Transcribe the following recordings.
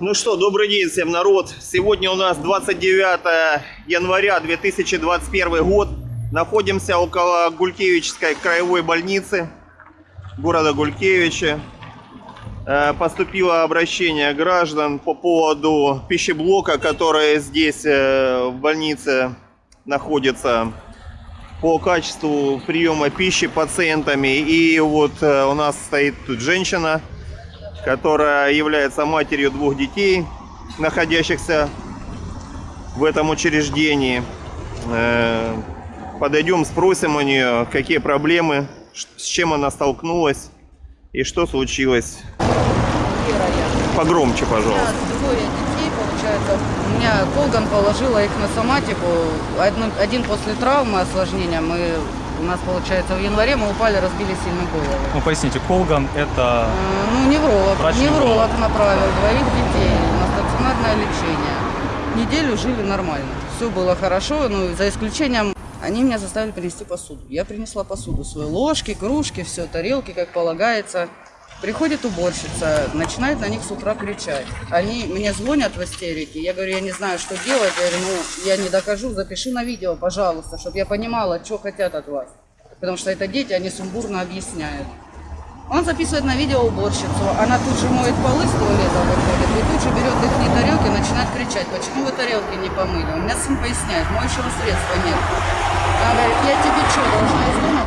Ну что, добрый день всем, народ. Сегодня у нас 29 января 2021 год. Находимся около Гулькевичской краевой больницы города Гулькевича. Э, Поступило обращение граждан по поводу пищеблока, который здесь э, в больнице находится по качеству приема пищи пациентами. И вот э, у нас стоит тут женщина, которая является матерью двух детей, находящихся в этом учреждении. Э, Подойдем, спросим у нее, какие проблемы, с чем она столкнулась и что случилось. Погромче, пожалуйста. двое детей, получается. У меня Колган положила их на соматику. Один после травмы, осложнения. Мы, у нас, получается, в январе мы упали, разбили сильно голову. Ну, поясните, Колган это... Э, Ну, невролог. Невролог направил двоих детей на стационарное лечение. Неделю жили нормально. Все было хорошо, ну, за исключением они меня заставили принести посуду. Я принесла посуду, свои ложки, кружки, все, тарелки, как полагается. Приходит уборщица, начинает на них с утра кричать. Они мне звонят в истерике. Я говорю, я не знаю, что делать. Я говорю, ну, я не докажу, запиши на видео, пожалуйста, чтобы я понимала, что хотят от вас. Потому что это дети, они сумбурно объясняют. Он записывает на видео уборщицу, она тут же моет полы с туалета выходит, и тут же берет их тарелки и начинает кричать, почему вы тарелки не помыли? У меня сын поясняет, моющего средства нет. Она говорит, я тебе что, должна из дома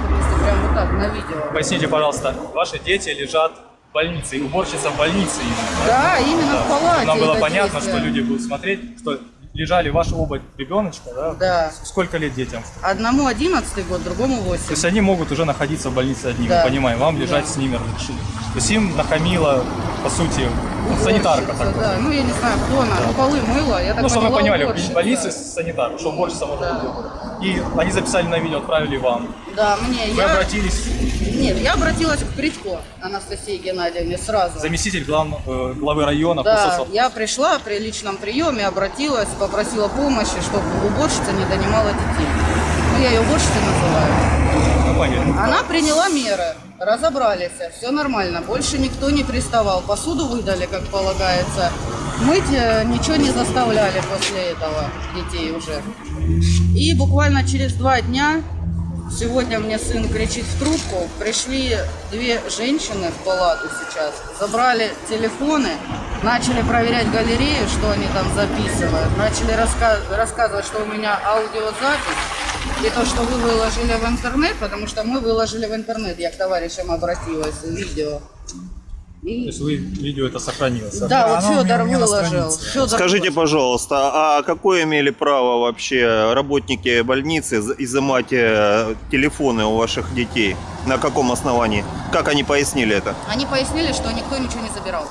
прям вот так на видео? Поясните, пожалуйста, ваши дети лежат больнице, и уборщица в больнице именно. Да, именно в палате Нам было понятно, действие. что люди будут смотреть, что лежали ваши оба ребеночка, да? Да. Сколько лет детям? Одному 11 год, другому 8. То есть они могут уже находиться в больнице одни, Да. мы понимаем, вам лежать Да. с ними разрешили. То есть им нахамила, по сути, санитарка Уборщица, такая. Да, ну я не знаю, кто она, ну полы мыла, я так Ну, чтобы вы понимали, уборщица. больнице санитар, что уборщица может Да. И они записали на видео, отправили вам. Да, мне, Вы я... обратились, Нет, я обратилась к Притко Анастасии Геннадьевне сразу. заместитель глав- э, главы района Да, соцвопросам. я пришла при личном приеме, обратилась, попросила помощи, чтобы уборщица не донимала детей. Ну, я ее уборщицей называю. Понятно. Она приняла меры, разобрались, все нормально, больше никто не приставал, посуду выдали, как полагается. Мыть э, ничего не заставляли после этого детей уже. И буквально через два дня, сегодня мне сын кричит в трубку, пришли две женщины в палату сейчас, забрали телефоны, начали проверять галерею, что они там записывают, начали раска- рассказывать, что у меня аудиозапись, и то, что вы выложили в интернет, потому что мы выложили в интернет, я к товарищам обратилась, видео. То И... есть вы видео это сохранилось? Да, вот у меня- Федор выложил. Фёдор Скажите, выложил. пожалуйста, а какое имели право вообще работники больницы изымать э, телефоны у ваших детей? На каком основании? Как они пояснили это? Они пояснили, что никто ничего не забирал.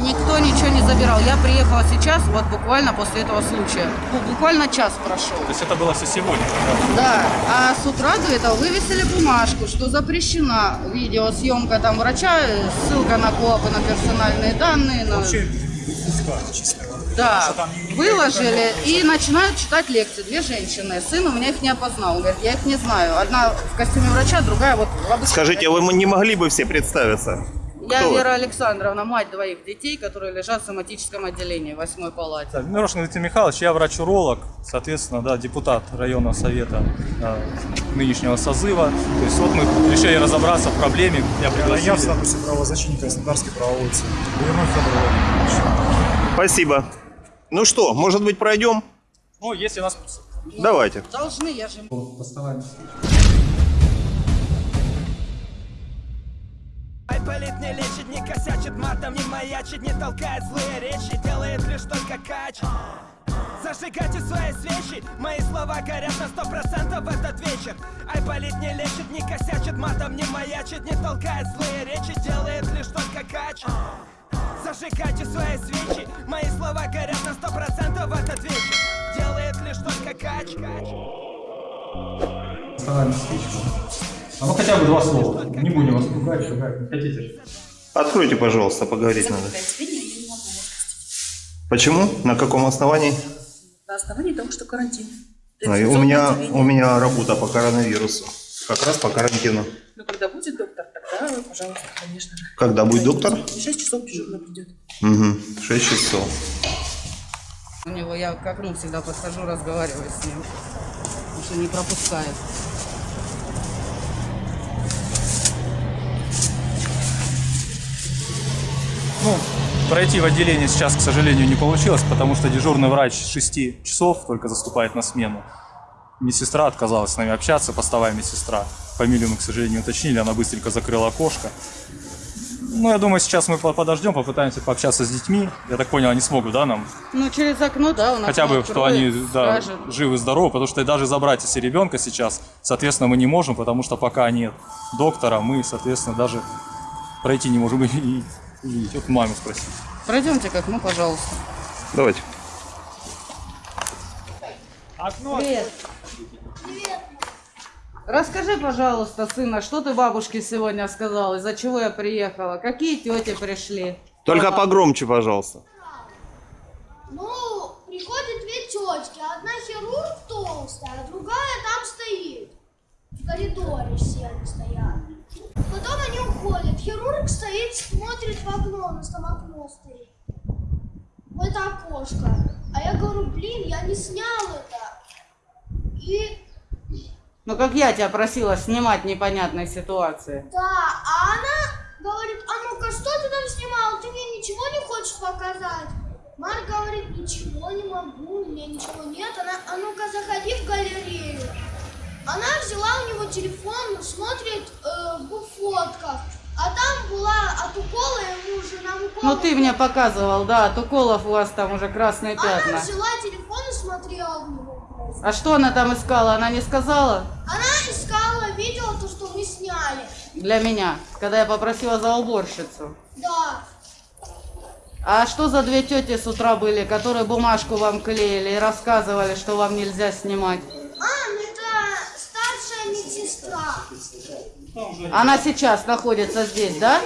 Никто ничего не забирал. Я приехала сейчас, вот буквально после этого случая. Ну, Буквально час прошел. То есть это было все сегодня? да? Да, а с утра до этого вывесили бумажку, что запрещена видеосъемка там врача, ссылка на КОАПы, на персональные данные. На... Вообще. Да, выложили и начинают читать лекции. Две женщины. Сын у меня их не опознал. Он говорит, я их не знаю. Одна в костюме врача, другая вот в обычном Скажите, вы не могли бы все представиться? Я Кто вы? Вера Александровна, мать двоих детей, которые лежат в соматическом отделении в восьмой палате. Так, Мирошин Дмитрий Михайлович, я врач-уролог, соответственно, да, депутат районного совета э, нынешнего созыва. То есть вот мы решили разобраться в проблеме, я Я в пригласил. статусе правозащитника Краснодарский правовой центр. Верной Федор Владимирович. Спасибо. Ну что, может быть, пройдем? Ну, если нас... Давайте. Должны, я же... Айполит не лечит, не косячит, матом не маячит, не толкает злые речи, делает лишь только кач. Зажигайте свои свечи, мои слова горят на сто процентов в этот вечер. Айполит не лечит, не косячит, матом не маячит, не толкает злые речи, делает лишь только кач. Зажигайте свои свечи, мои слова горят на сто процентов в этот вечер. Делает лишь только кач. кач. А ну хотя бы два слова. Не будем вас пугать, шугать, не хотите же. Откройте, пожалуйста, поговорить надо. Почему? На каком основании? На основании того, что карантин. И У меня, у меня работа по коронавирусу. Как раз по карантину. Ну, когда будет доктор, тогда, пожалуйста, конечно же. Когда будет доктор? В 6 часов дежурно придет. Угу. 6 часов. У него я к окну всегда подхожу, разговариваю с ним. Потому что не пропускает. Ну, пройти в отделение сейчас, к сожалению, не получилось, потому что дежурный врач с 6 часов только заступает на смену. Медсестра отказалась с нами общаться, постовая медсестра. Фамилию мы, к сожалению, уточнили, она быстренько закрыла окошко. Ну, я думаю, сейчас мы по- подождем, попытаемся пообщаться с детьми. Я так понял, они смогут, да, нам? Ну, через окно, да, он Хотя окно бы, что они да, скажет. живы, здоровы, потому что даже забрать если ребенка сейчас, соответственно, мы не можем, потому что пока нет доктора, мы, соответственно, даже пройти не можем и и увидеть. Вот маму спросить. Пройдемте к окну, пожалуйста. Давайте. Привет. Расскажи, пожалуйста, сына, что ты бабушке сегодня сказал, из-за чего я приехала? Какие тети пришли? Только погромче, пожалуйста. Ну, приходят две тетки. Одна хирург толстая, а другая там стоит. В коридоре все они стоят. Потом они уходят. Хирург стоит, смотрит в окно, у нас там окно стоит. В это окошко. А я говорю, блин, я не снял это. И Ну, как я тебя просила снимать непонятной ситуации. да, а она говорит, а ну-ка, что ты там снимал? Ты мне ничего не хочешь показать? Марк говорит, ничего не могу, у меня ничего нет. Она, а ну-ка, заходи в галерею. Она взяла у него телефон, смотрит э, в фотках. А там была от укола ему уже нам укол. Ну, ты мне показывал, да, от уколов у вас там уже красные Она пятна. взяла телефон и смотрела в него. А что она там искала? Она не сказала? Она искала видео, то, что мы сняли. Для меня, когда я попросила за уборщицу. Да. А что за две тети с утра были, которые бумажку вам клеили и рассказывали, что вам нельзя снимать? А, ну. Она сейчас находится здесь, да?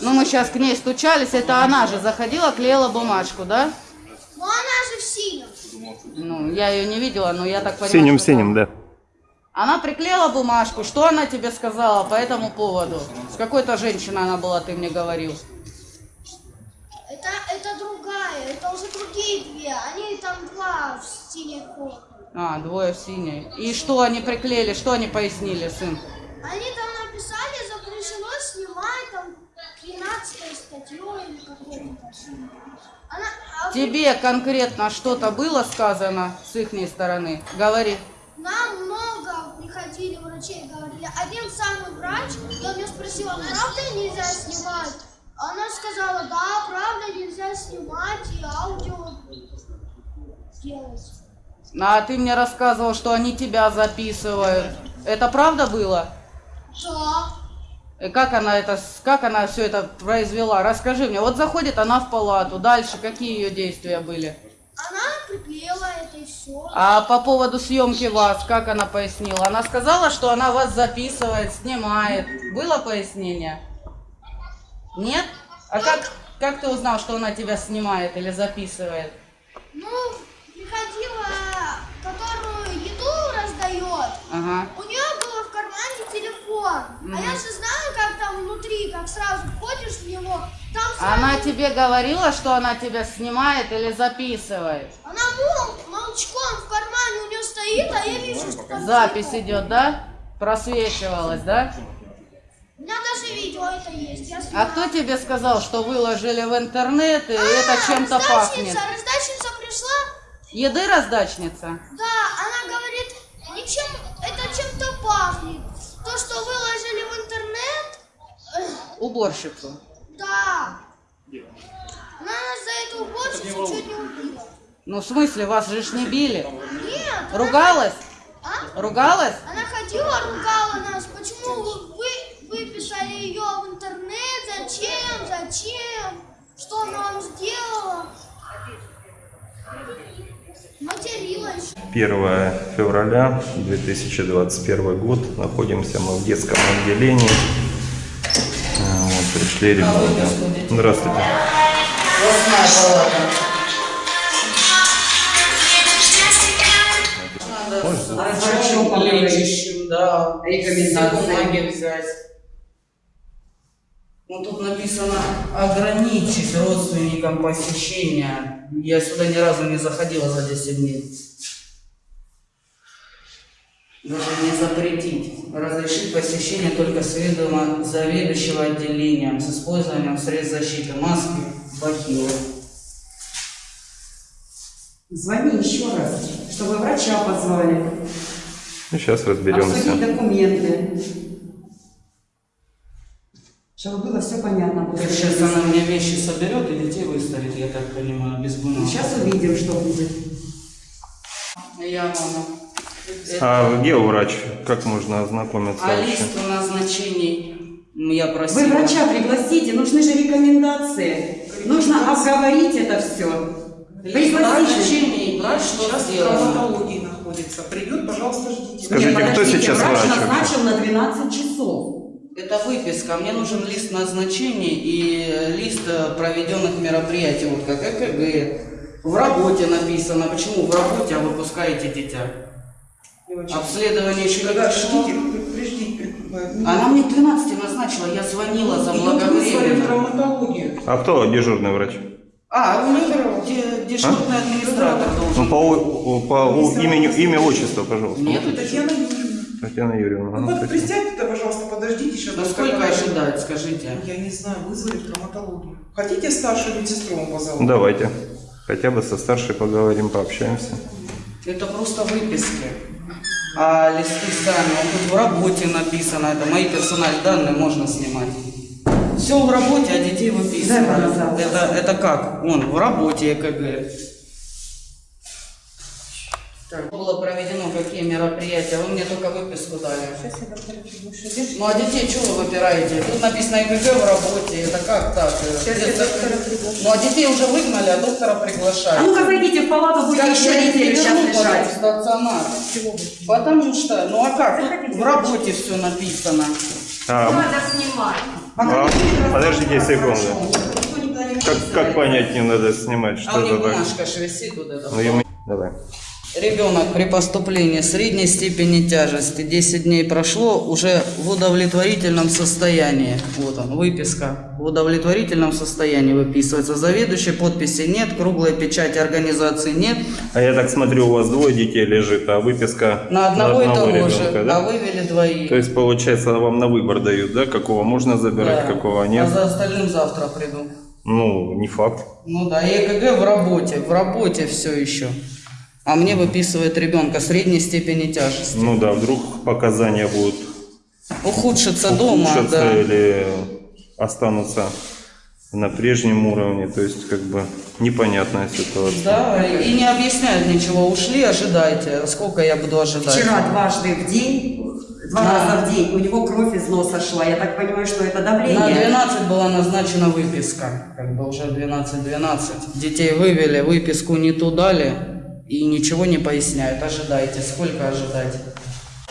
Ну, мы сейчас к ней стучались, это она же заходила, клеила бумажку, да? Но она же в синем. Ну, я ее не видела, но я так понимаю. Синим, что синим, да. Она приклеила бумажку. Что она тебе сказала по этому поводу? С какой-то женщиной она была, ты мне говорил. Это, это другая, это уже другие две. Они там два в синей форме. А, двое в синей. И что они приклеили, что они пояснили, сын? Они там написали, запрещено снимать там 13 статью или какой-то. Она, а Тебе конкретно что-то было сказано с их стороны? Говори. Нам много приходили врачей, говорили. Один самый врач, я у нее спросила, правда нельзя снимать? Она сказала, да, правда нельзя снимать и аудио делать. А ты мне рассказывал, что они тебя записывают. Это правда было? Да. И как она это, как она все это произвела? Расскажи мне. Вот заходит она в палату, дальше какие ее действия были? Она приклеила это и все. А по поводу съемки вас, как она пояснила? Она сказала, что она вас записывает, снимает. Было пояснение? Нет? А как, как ты узнал, что она тебя снимает или записывает? Ну, Ага. У нее было в кармане телефон. А я же знаю, как там внутри, как сразу входишь в него. Там сразу... Она тебе говорила, что она тебя снимает или записывает? Она мол, молчком в кармане у нее стоит, а я вижу, что там Запись телефон. идет, да? Просвечивалась, да? У меня даже видео это есть. Я А снимаю. кто тебе сказал, что выложили в интернет и это чем-то пахнет? Раздачница пришла, Еды раздачница? да, она говорит, ничем, это пахнет. То, что выложили в интернет, Уборщицу. да. Она нас за эту уборщицу чуть не убила. Ну, в смысле, вас же ж не били? Нет, она- Ругалась? А? Ругалась? Она ходила, ругала нас, почему вы, вы выписали ее в интернет, зачем, зачем, что она вам сделала. Материлась. 1 февраля 2021 год. Находимся мы в детском отделении. А, Вот, пришли ребята. Здравствуйте. Врачом лечащим да. Рекомендации. Ну тут написано ограничить родственникам посещения. Я сюда ни разу не заходила за 10 дней. Даже не запретить. Разрешить посещение только с ведома заведующего отделением с использованием средств защиты, маски, бахилы. Звони еще раз, чтобы врача позвали. Ну, сейчас Обсудить разберемся. документы. Чтобы было все понятно. Так сейчас она мне вещи соберет и детей выставит, я так понимаю, без бумаг. Сейчас увидим, что будет. Я мама. А где врач? Как можно ознакомиться А вообще? лист назначений я просила. Вы врача пригласите, нужны же рекомендации. Нужно обговорить это все. Назначений, врач что Сейчас в травматологии находится. Придет, пожалуйста, ждите. Скажите, кто сейчас врач врач назначил на 12 часов. Это выписка. Мне нужен лист назначений и лист э, проведенных мероприятий, вот как ЭКГ. В работе написано. Почему в работе, а выпускаете дитя? Обследование еще не приждите. Она мне к 12 назначила, я звонила за благовременно. травматологию. А кто дежурный врач? А, у них де- дежурный администратор Ну, должен. по, у- по у- имени, имя, отчество, пожалуйста. Нет, Татьяна Юрьевна. Татьяна Юрьевна. Ну вот присядьте-то, пожалуйста, подождите сейчас. Ну сколько ожидать, скажите? Я не знаю, вызвали в травматологию. Хотите старшую медсестру вам позову? Давайте. Хотя бы со старшей поговорим, пообщаемся. Это просто выписки. А листы сами, вот тут в работе написано, это мои персональные данные можно снимать. Все в работе, а детей выписывают. пожалуйста. Это, это как? Он в работе ЭКГ. Было проведено какие мероприятия? Вы мне только выписку дали. Ну а детей что вы выбираете? Тут написано ЭКГ в работе. Это как так? Ну а детей уже выгнали, а доктора приглашают. А ну-ка зайдите в палату, будете еще я неделю не сейчас потом в лежать. стационар. Потому что, ну а как? Тут в работе все написано. А, а, подождите секунду. Как, как понять не надо снимать, А что у них это так? бумажка ж висит вот эта. Ну, мы- Давай. Ребенок при поступлении средней степени тяжести 10 дней прошло уже в удовлетворительном состоянии. Вот он, выписка. В удовлетворительном состоянии выписывается. Заведующей подписи нет, круглой печати организации нет. А я так смотрю, у вас двое детей лежит, а выписка На одного, и того ребенка, же. да? А вывели двоих. То есть, получается, вам на выбор дают, да, какого можно забирать, Да. какого А нет? за остальным завтра приду. Ну, не факт. Ну да, и ЭКГ в работе, в работе все еще. А мне выписывает ребенка средней степени тяжести. Ну да, вдруг показания будут Ухудшится дома, да. или останутся на прежнем уровне, то есть как бы непонятная ситуация. Да, и не объясняют ничего. Ушли, ожидайте. Сколько я буду ожидать? Вчера дважды в день, два Да. раза в день, у него кровь из носа шла. Я так понимаю, что это На давление. 12 была назначена выписка. Как бы уже 12-12. Детей вывели, выписку не ту дали. И ничего не поясняют. Ожидайте. Сколько ожидать?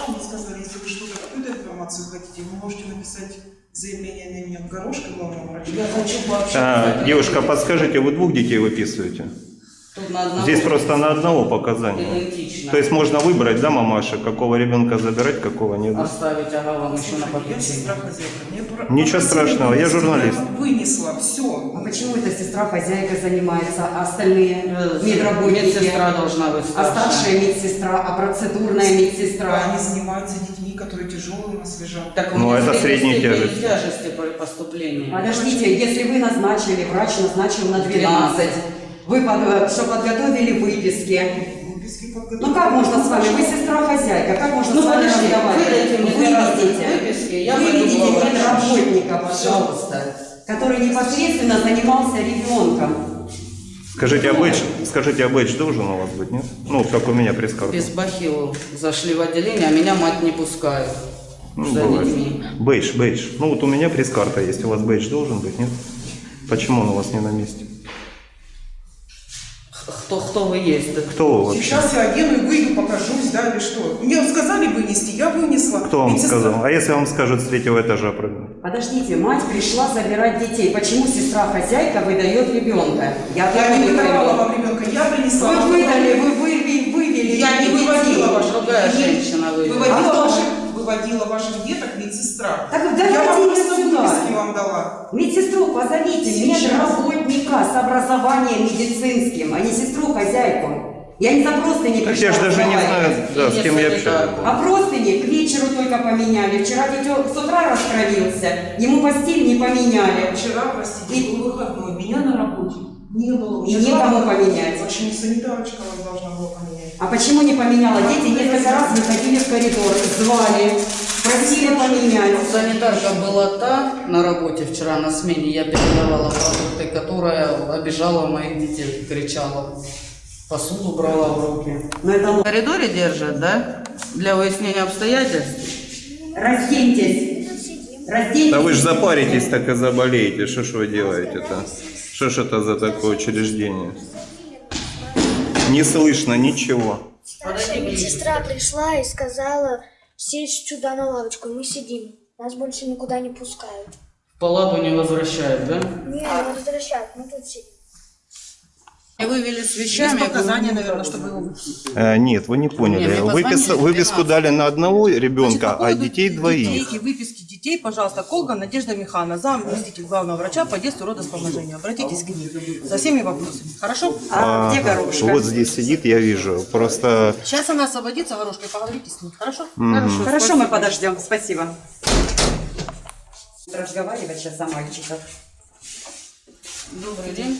Мне сказали, если вы что-то, какую-то информацию хотите, вы можете написать заявление на имя Горошка, главного врача. Я хочу пообщаться. А, девушка, подскажите, вы двух детей выписываете? Здесь просто на одного показания. идентично. То есть можно выбрать, да, мамаша, какого ребенка забирать, какого нет. Оставить, ага, вам еще на пора- Ничего страшного, я журналист. Вынесла, все. А почему эта сестра хозяйка занимается, а остальные Э, медработники? Медсестра должна быть А старшая медсестра, а процедурная медсестра? Они занимаются детьми, которые тяжелые у нас лежат. Так у Ну, меня это тяжесть. тяжести при поступлении. Подождите, если вы назначили, врач назначил на 12, вы под- что подготовили выписки. Выписки. Ну как можно с вами? Вы сестра хозяйка, как можно Ну, с вами подожди, разговаривать? Выведите, выписки, я выведите врачу. медработника, пожалуйста, который непосредственно занимался ребенком. Скажите, а бейдж, скажите, а бейдж должен у вас быть, нет? Ну, как у меня пресс-карта. Без бахил зашли в отделение, а меня мать не пускает. Ну, бывает. Бейдж, бейдж. Ну, вот у меня пресс-карта есть, у вас бейдж должен быть, нет? Почему он у вас не на месте? Кто, кто вы есть? Кто вы вообще? Сейчас я одену и выйду, покажусь, да, или что? Мне сказали вынести, я вынесла. Кто вам Медсестра- сказал? А если вам скажут с третьего этажа прыгнуть? Подождите, мать пришла забирать детей. Почему сестра хозяйка выдает ребенка? Я, Я не выдавала вам ребенка, я принесла. Вы выдали, вы вывели, вывели Я не выводила ваших Другая женщина вывела. Выводила А же? Выводила ваших деток медсестра. Так Я давайте вам ее просто сюда. выписки вам дала. Медсестру позовите, Сейчас. медработника с образованием медицинским, а не сестру-хозяйку. Я не за просто не Так я же даже не знаю, да, с кем я общаюсь. А простыни к вечеру только поменяли. Вчера дитё с утра раскровился, ему постель не поменяли. Вчера, простите, был выходной, меня на работе не было. И некому поменять. Почему санитарочка вас должна была поменять? А почему не поменяла? Дети несколько раз выходили в коридор, звали, просили поменять. Санитарка была та на работе вчера на смене, я передавала продукты, которая обижала моих детей, кричала. Посуду брала в руки. Но это В коридоре держат, да? Для выяснения обстоятельств? Разденьтесь. Разденьтесь. Да вы же запаритесь, так и заболеете. Что ж вы делаете-то? Что ж это за такое учреждение? Не слышно ничего. Старшая медсестра пришла и сказала сесть сюда на лавочку, мы сидим. Нас больше никуда не пускают. В палату не возвращают, да? Не, не возвращают, мы тут сидим. Вывели с вещами. Есть показания, наверное, чтобы его Э, нет, вы не поняли. Не, мне Выпис- выписку 13. дали на одного Значит, ребенка, по а детей двоих. Детей и выписки детей, пожалуйста, Колга Надежда Михайловна, заместитель главного врача по детству родоспоможения. Обратитесь к ней со всеми вопросами. Хорошо? А где Ага, горошка? Вот здесь сидит, я вижу. Просто Сейчас она освободится, горошкой, поговорите с ней. Хорошо? Хорошо, Хорошо, мы подождем. Спасибо. Разговаривать сейчас о мальчиках. Добрый день.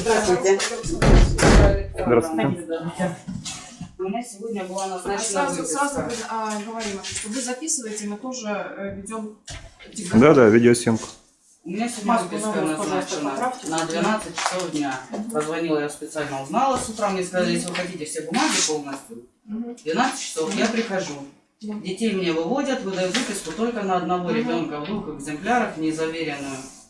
Здравствуйте. Здравствуйте. У меня сегодня была назначена Сразу, сразу а, говорим, что вы записываете, мы тоже э, ведем Да-да, видеосъемку. У меня сегодня Маску выписка назначена на 12 часов дня. Позвонила я специально, узнала с утра, мне сказали, если вы хотите все бумаги полностью, 12 часов я прихожу. Детей мне выводят, выдают выписку только на одного ребенка в двух экземплярах, не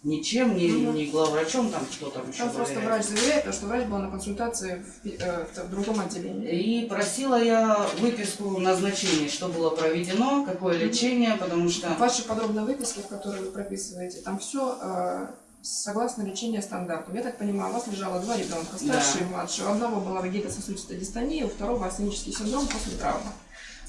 ничем, ни, ни главврачом, там что там еще Там просто врач заверяет, потому что врач был на консультации в, э, в другом отделении. И просила я выписку назначений, что было проведено, какое лечение, потому что... Ваши подробные выписки, в которые вы прописываете, там все согласно лечению стандарту. Я так понимаю, у вас лежало два ребенка, старший и младший. У одного была вегетососудистая дистония, у второго астенический синдром после травмы.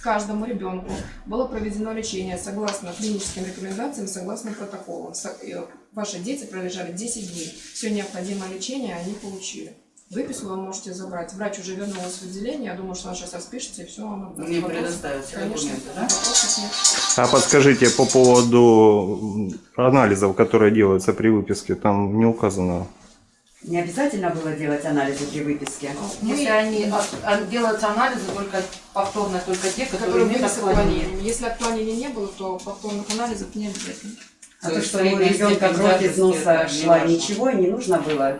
Каждому ребенку было проведено лечение согласно клиническим рекомендациям, согласно протоколам. Э, Ваши дети пролежали 10 дней. Все необходимое лечение они получили. Выписку вы можете забрать. Врач уже вернулась в отделение. Я думаю, что она сейчас распишется и все вам отдаст. Мне Вопрос- предоставят все Конечно, документы, да? нет. А подскажите по поводу анализов, которые делаются при выписке, там не указано. Не обязательно было делать анализы при выписке. Если они а, а, делаются анализы только повторно, только те, которые которые имеют отклонение. Если отклонений не было, то повторных анализов не обязательно. А То что у ребенка кровь из носа шла, ничего и не нужно было.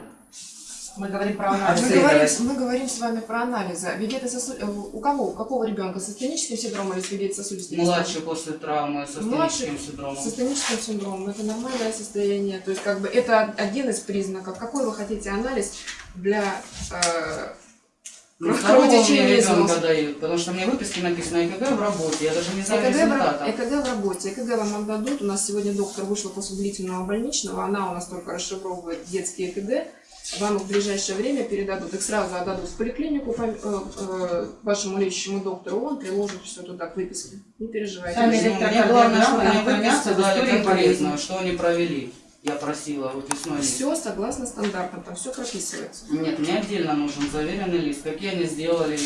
Мы говорим про Мы анализы. Обследовать. говорим, мы говорим с вами про анализы. Вегетососу- э, У кого? У какого ребенка? С астеническим синдромом или с вегетососудистой Младший после травмы со Младший стеническим синдромом. С астеническим синдромом. Это нормальное состояние. То есть, как бы, это один из признаков. Какой вы хотите анализ для э, Ну, мне из ребенка дают, потому что мне выписки написано ЭКГ в работе, я даже не знаю ЭКГ в, результата. ра- ЭКГ в работе. ЭКГ вам отдадут. У нас сегодня доктор вышла после длительного больничного. Она у нас только расшифровывает детские ЭКГ. Вам их в ближайшее время передадут. Их сразу отдадут в поликлинику по- э, э, вашему лечащему доктору. Он приложит все туда к выписке. Не переживайте. Сами Ну, Мне главное, чтобы выписку дали что они провели. Я просила выписной лист. Все согласно стандартам, там все прописывается. Нет, мне отдельно нужен заверенный лист, какие они сделали,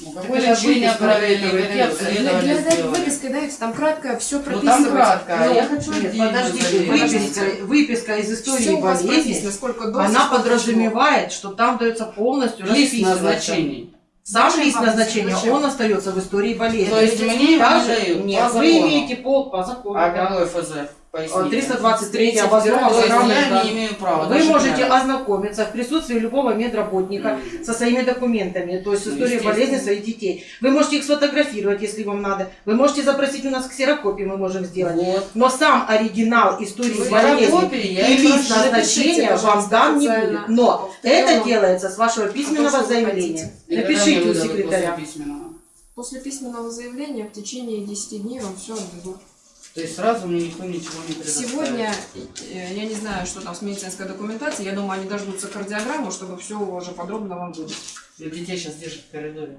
ну, Так какое это лечение выписка дает, какие обследования сделали. выписки дайте, там кратко все Ну прописывается. там кратко, а Ну, я хочу Нет, подождите, выписка, выписка из истории болезни, прописано, сколько доз, она подразумевает, что там дается полностью Лист назначений. Сам лист назначения, Зачем? он остается в истории болезни. То есть мне Также- Нет, вы имеете пол по закону. А да. какой ФЗ? Поясните. 323 То обоснованно есть программный я план. не имею права. Вы можете знаю. ознакомиться в присутствии любого медработника со своими документами, то есть с историей болезни своих детей. Вы можете их сфотографировать, если вам надо. Вы можете запросить у нас ксерокопии, мы можем сделать. Вот. Но сам оригинал истории Вы болезни и лист назначения вам дан не будет. Но это делается с вашего письменного вы заявления. Напишите у секретаря. после письменного? После письменного заявления в течение 10 дней вам все отдадут. То есть сразу мне никто ничего не предоставит. Сегодня, э, я не знаю, что там с медицинской документацией, я думаю, они дождутся кардиограмму, чтобы все уже подробно вам выдать. Ну, Детей сейчас держат в коридоре.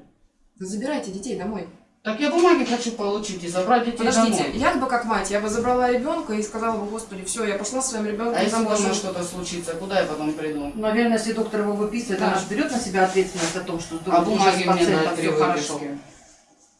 Вы забирайте детей домой. Так я бумаги хочу получить и забрать детей Подождите, домой. я бы как мать, я бы забрала ребенка и сказала бы, господи, все, я пошла с своим ребенком А если дома что-то случится, куда я потом приду? Наверное, если доктор его выписывает, Да. она же берет на себя ответственность о том, что А бумаги мне дать при все хорошо.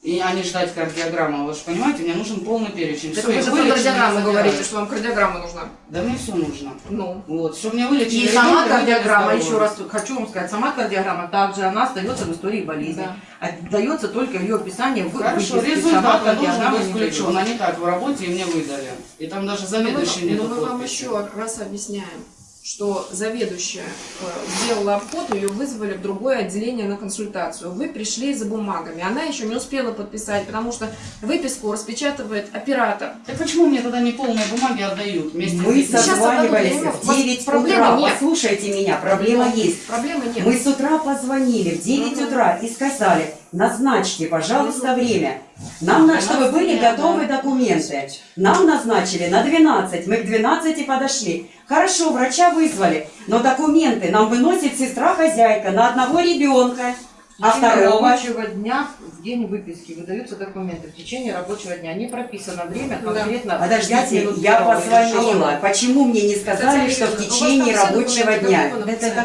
И а не ждать кардиограмму. Вы же понимаете, мне нужен полный перечень. Так вы же про кардиограмму говорите, что вам кардиограмма нужна. Да мне все нужно. Ну. Вот, чтобы мне вылечили. И сама ребенка, кардиограмма, вывели еще раз хочу вам сказать, сама кардиограмма также она остается в истории болезни. Да. Отдается только ее описание в Хорошо, результат Сама должен кардиограмма быть не включен, а не так в работе и мне выдали. И там даже Но мы, заведующий но мы вам подписи. еще раз объясняем, что заведующая э, сделала обход, ее вызвали в другое отделение на консультацию. Вы пришли за бумагами, она еще не успела подписать, потому что выписку распечатывает оператор. Так почему мне тогда не полные бумаги отдают? Вместе Мы созванивались в 9 Проблемы утра. нет. Послушайте меня, проблема есть. Проблемы нет. Мы с утра позвонили в 9 утра и сказали, назначьте, пожалуйста, время. Нам, на, чтобы были готовы документы. Нам назначили на 12, мы к 12 подошли. Хорошо, врача вызвали, но документы нам выносит сестра-хозяйка на одного ребенка, а В течение второго... рабочего дня в день выписки выдаются документы. В течение рабочего дня не прописано время конкретно. пять Подождите, я позвонила. Почему мне не сказали, Кстати, что в течение рабочего дня?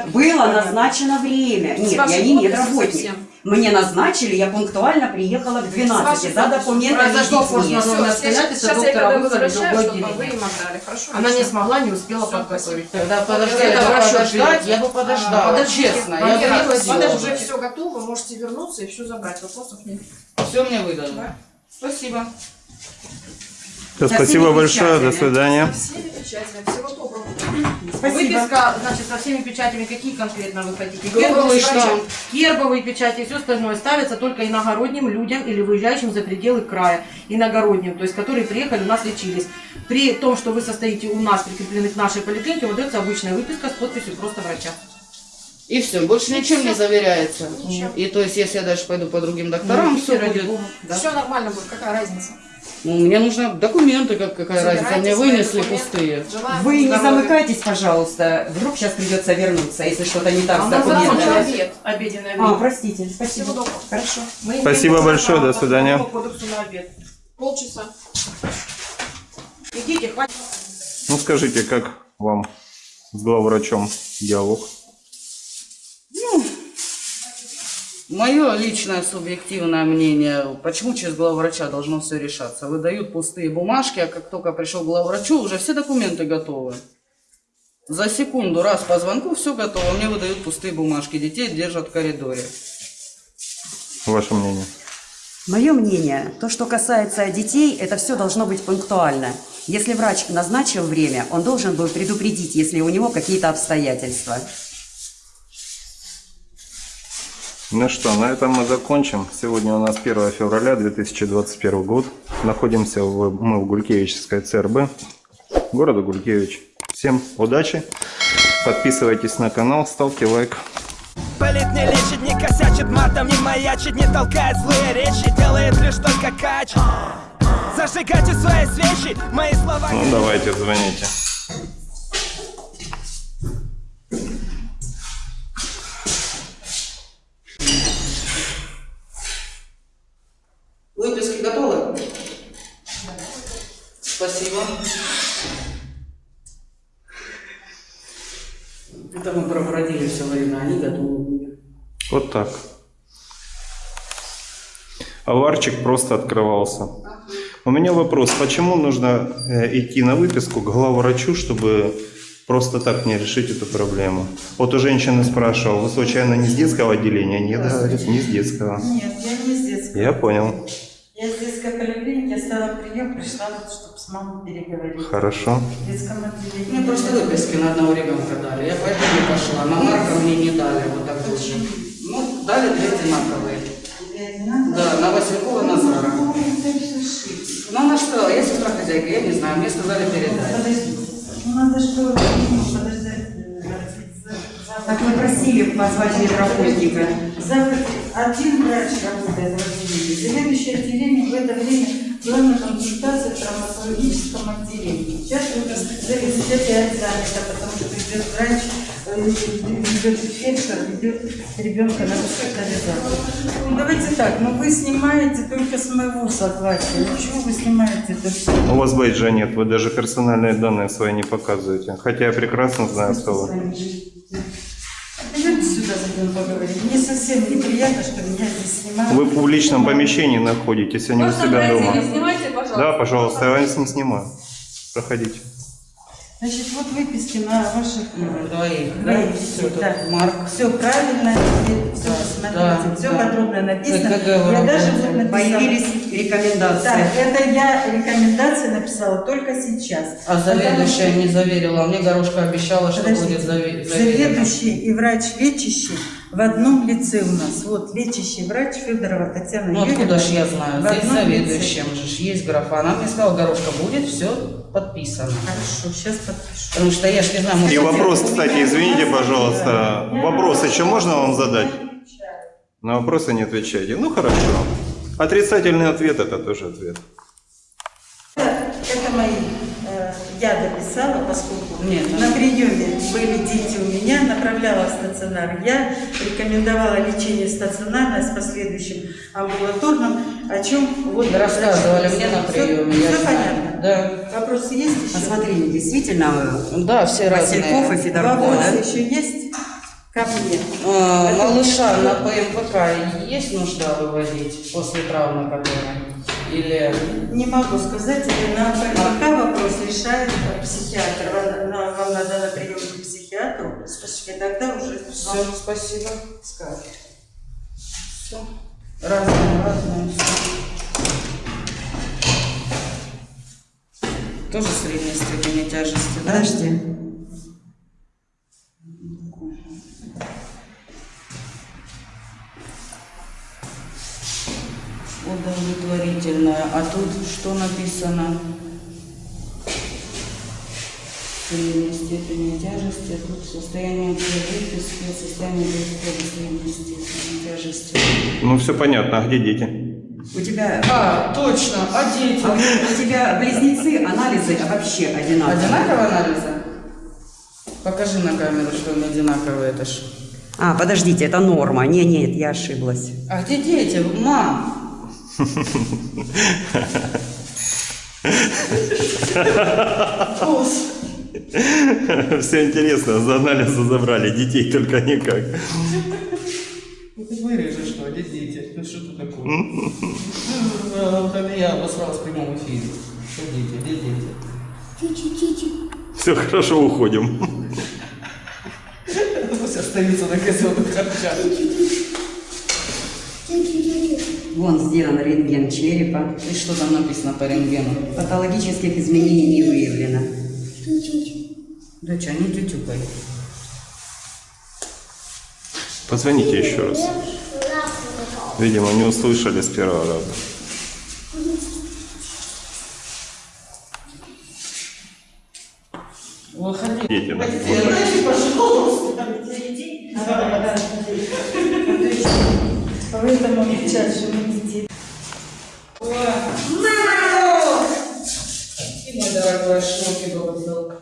Было назначено время. Нет, я не медработник. Мне назначили, я пунктуально приехала к 12 вашей за документами Произошло форс-мажорное обстоятельство, сейчас я доктора когда вызвали в возвращаюсь, другое чтобы вы отделение. им отдали, хорошо? Она не смогла, не успела подготовить. Тогда подожди, я подождать, ждать. я бы подождала. Подождите, Честно, я бы не Уже все готово, можете вернуться и все забрать. Вопросов нет. Все мне выдали. Да. Спасибо. Большое, до свидания. Со всеми печатями. Всего доброго. Спасибо. Выписка, значит, со всеми печатями, какие конкретно вы хотите? Гербовый штамп. Гербовые печати и все остальное ставится только иногородним людям или выезжающим за пределы края. Иногородним, то есть которые приехали, у нас лечились. При том, что вы состоите у нас, прикреплены к нашей поликлинике, выдается обычная выписка с подписью просто врача. И все, больше ничем не заверяется. Ничем. И то есть, если я даже пойду по другим докторам, Ну, все будет. да. Все нормально будет, какая разница? Ну, мне нужны документы, как, какая Забирайте разница. Мне вынесли документы. пустые. Желаем Вы не замыкайтесь, пожалуйста. Вдруг сейчас придется вернуться, если что-то не так А с документами. обед. Обеденное А, время. простите, Всего спасибо. доброго. Хорошо. Мы Спасибо большое, до свидания. кодексу на обед. Полчаса. Идите, хватит. Ну скажите, как вам с главврачом диалог? Мое личное субъективное мнение, почему через главврача должно все решаться? Выдают пустые бумажки, а как только пришел к главврачу, уже все документы готовы. За секунду, раз по звонку, все готово. Мне выдают пустые бумажки. Детей держат в коридоре. Ваше мнение? Мое мнение, то, что касается детей, это все должно быть пунктуально. Если врач назначил время, он должен был предупредить, если у него какие-то обстоятельства. Ну что, на этом мы закончим. Сегодня у нас 1 февраля 2021 год. Находимся в, мы в Гулькевичской ЦРБ, города Гулькевич. Всем удачи, подписывайтесь на канал, ставьте лайк. Болит не лечит, не косячит, матом не маячит, не толкает злые речи, делает лишь только кач. Зажигайте свои свечи, мои слова. Ну давайте, звоните. Выписки готовы? Спасибо. Это мы пробродили все время, они готовы были. Вот так. Аварчик просто открывался. У меня вопрос, почему нужно э, идти на выписку к главврачу, чтобы просто так не решить эту проблему? Вот у женщины спрашивал, вы случайно не с детского отделения? Нет, говорит, не с детского. Нет, я не с детского. Я понял. Я с детской оставила прием, пришла, чтобы с мамой переговорить. Хорошо. В детском отделении. Мне просто выписки на одного ребенка дали. Я поэтому не пошла. На Марка мне не дали вот такую же. Ну, дали две одинаковые. Да, на Василькова Назара. Ну, она что сказала, я сестра хозяйка, я не знаю, мне сказали передать. Подожди. Ну, надо что. Так мы просили позвать медработника. Завтра один врач работает в отделении. Заведующее отделение в это время была на консультации в травматологическом отделении. Сейчас вы заведующее опять занято, потому что придет врач э, идет фельдшер, ведет ребенка на госпитализацию. Ну, давайте так, но вы снимаете только с моего согласия. Ну, чего вы снимаете это все? У вас бейджа нет, вы даже персональные данные свои не показываете. Хотя я прекрасно знаю, кто вы. Сюда, зайдем поговорим. Мне совсем неприятно, что меня здесь снимают. Вы в публичном помещении находитесь, а не у себя дома. Не снимайте, пожалуйста. Да, пожалуйста, я вас не снимаю. Проходите. Значит, вот выписки на ваших Двоих, да? двоих. Всё тут. Да. Марк. Все правильно, все Да, посмотрите, да, все да. подробно написано. КГ Я даже вот написала. Появились рекомендации. Да, это я рекомендации написала только сейчас. А заведующая не заверила. Мне Горошка обещала, что Подождите. будет заве- заверено. Заведующий и врач лечащий в одном лице у нас. Вот лечащий врач Федорова Татьяна Ну откуда Юрьевна. ж я знаю? В Здесь заведующим же ж есть графа. Она мне сказала, Горошка, будет все подписано. Хорошо, сейчас подпишу. Потому что я ж не знаю, может... И вопрос, кстати, извините, пожалуйста, вопрос еще можно вам задать? На вопросы не отвечайте. Ну хорошо. Отрицательный ответ это тоже ответ. Это, это мои. Я дописала, поскольку Нет, на приеме были дети у меня, направляла в стационар. Я рекомендовала лечение стационарное с последующим амбулаторным, о чем вот рассказывали мне на приеме. я знаю. понятно. Да. Вопросы есть еще? Посмотри, действительно, Да, все Васильков и разные. Федорков, Вопросы да? еще есть? Ко мне. А, малыша на ПМПК есть нужда выводить после травмы которой? Или... Не могу сказать, это на ПМК вопрос решает психиатр. Вам, вам надо на прием к психиатру, и тогда уже Все, вам спасибо. скажут. Все. Разные. всё. Тоже средней степени тяжести, да? Подожди. Удовлетворительная. А тут что написано? Средней степени тяжести. а Тут состояние выписки, состояние средней степени тяжести. Ну все понятно, а где дети? У тебя, А, точно, а дети? а у тебя близнецы, анализы вообще одинаковые. Одинаковые анализы? Покажи на камеру, что они одинаковые, это ж. А, подождите, это норма. Не, нет, я ошиблась. А где дети? Мам! Все интересно, за анализы забрали, детей только никак. Ну ты вырежешь, что, где дети? Ну что ты такое? Ну, Я обосралась в прямом эфире. Что дети? Где дети? Все хорошо, уходим. Пусть остаются на газетах харчах. Вон сделан рентген черепа. И что там написано по рентгену? Патологических изменений не выявлено. Что, не тютюкай. Позвоните еще раз. Видимо, не услышали с первого раза. Дети, да. Поэтому кричат, что мы детей. И мой дорогой шоки был.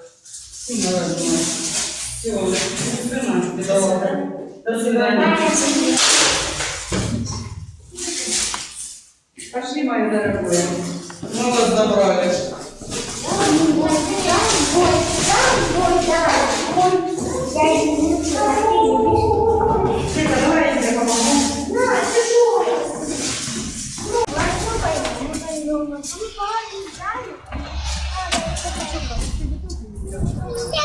И мой родной. Все. До свидания. Пошли, мои дорогие. Мы вас забрали. Света, 你别